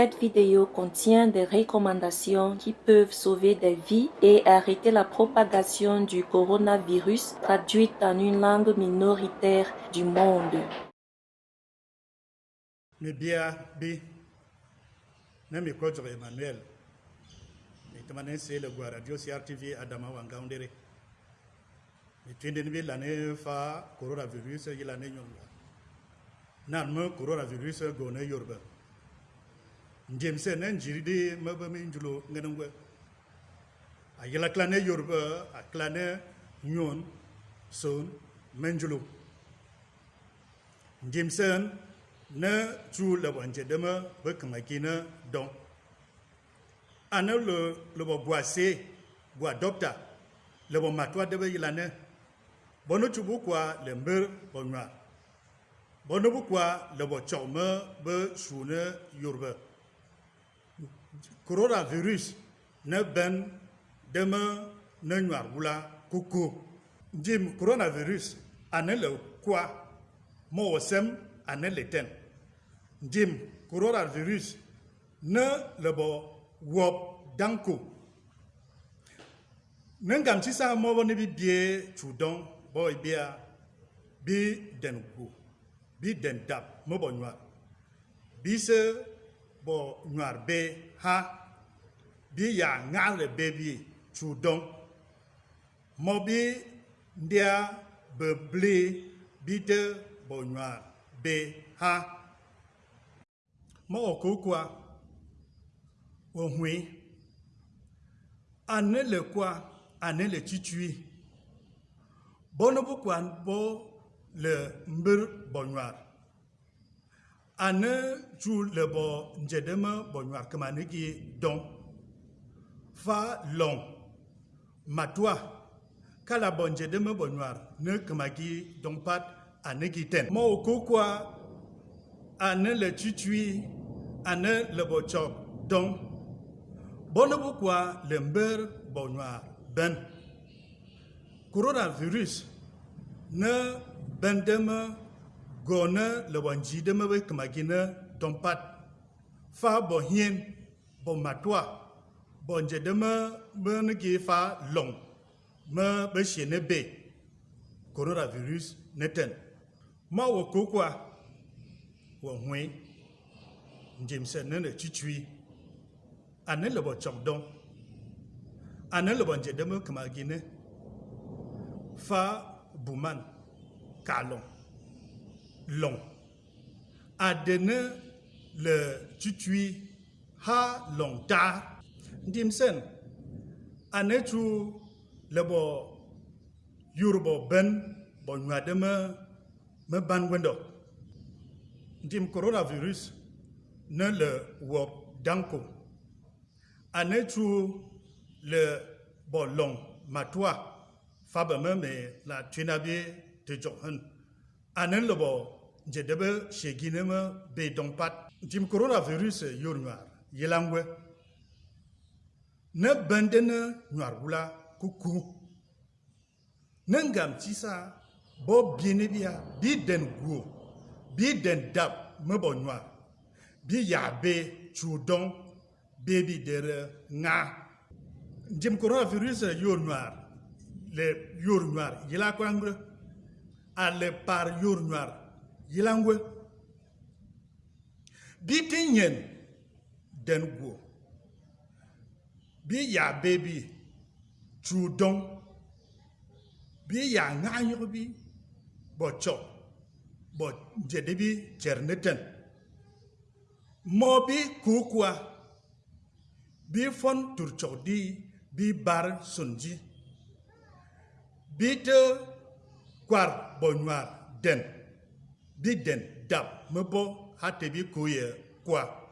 Cette vidéo contient des recommandations qui peuvent sauver des vies et arrêter la propagation du coronavirus traduite en une langue minoritaire du monde. mi bia bi na mi emmanuel. Mi le gua radio crtv adama wangaundere mi twende ni lane fa coronavirus yi lane nyɔnua nan me coronavirus go ne yorba njem se ne njiri di me be mi njulo ngenengwe a yela klane yorba a klane nyon son menjulo njem sen ne tu le wanje deme be kamaki ne don ane le le bo boise bo docteur le bo matwa de be yilane bono tu bu kwa le mber bo nwa. Bono bu kwa le bo chome be sune yorbe coronavirus ne ben deme ne kuku jim coronavirus ane le kwa mo ten. Jim coronavirus ne le bo wop danko. Ne ngam ti sa mo ne bi bie chudon bo bia bi den bi den dab mo bo bi se bo nwar be ha bi ya ngal le be bi chudon mo bi ndia be ble bi de bo nwar be ha. Ma ọkụkwa ohwe anele kwa anele chichui bono bukwa bo le mbir bonwar ane ju le bo njedeme kama nigi don. Fa long. Matwa kala bo njedeme bonwar ne kama gi don pat anegi ten. Ma ọkụkwa ane le chichui ane le bo chok don. Le mber bo nwa ben. Coronavirus ne bendeme gone le bo njideme be kamagine don pat fa bo hien bo matwa. Bo njedeme be ngi fa long. Me be shene be. Coronavirus neten ma wo kokwa wo hwe njemse ne ne chichui ane le bo chok don ane le bo nje deme kama gine fa buman kalon long. Adene le chichui ha long ta njemsen ane chu le bo yurubo ben bo nywa deme me ban wendo. Ndim coronavirus ne le wop danko. Ane tu le bo long matwa fa ba me la twinabe te johan ane le bo je debe shegine me be dong pat. Ndim coronavirus yornwa yelangwe ne bendene nwar wula kuku. Ne ngam tisa bo biene bia bi den dab me bo nywa bi ya be chudon baby dere nga. Jim coronavirus yor noir le yor noir yila kwangre a le par yor noir yilangwe. Bi tinyen den guo. Bi ya baby chudon bi ya nga yobi bo cho, bo jede bi cherneten. Mo bi kukwa bi fon turchok di, bi bar sunji. Bi te kwar bonwar den. Bi den dab. Me bo hate bi kuye kwa